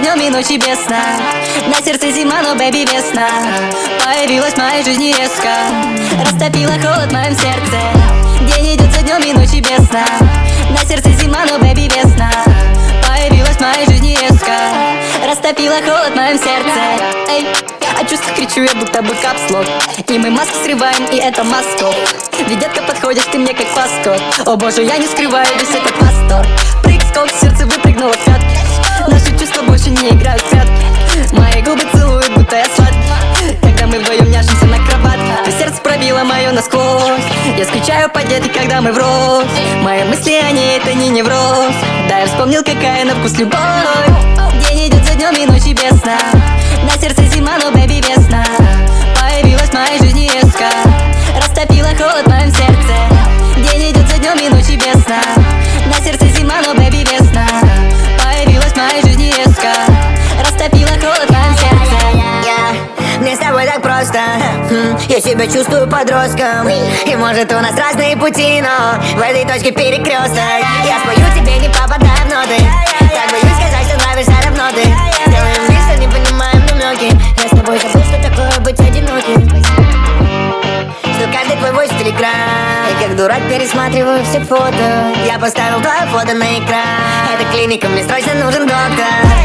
днем и ночи без сна На сердце зима, но бэби весна. Появилась в моей жизни резко. Растопила холод в моем сердце. День идет за днем и ночи без сна На сердце зима, но бэби весна. Появилась в моей жизни резко. Растопила холод в моем сердце. Эй, а чувства кричу я будто бы капслок И мы маски срываем, и это масков. Ведь детка подходишь ты мне как паскот. О боже, я не скрываю весь этот восторг чувства больше не играют прятки Мои губы целуют, будто я сладкий Когда мы вдвоем няшимся на кроватке Ты сердце пробило мое насквозь. Я скучаю по детке, когда мы врозь. Мои мысли о ней, это не невроз. Да, я вспомнил, какая на вкус любовь Я себя чувствую подростком. И может у нас разные пути, но В этой точке перекресток. Я спою тебе, не попадая в ноты Так боюсь сказать, что нравишься равно ты. Делаем вид, что не понимаем намеки. Я с тобой забыл, что такое быть одиноким. Что каждый твой войс в телеграм И как дурак пересматриваю все фото. Я поставил твое фото на экран. Это клиника, мне срочно нужен доктор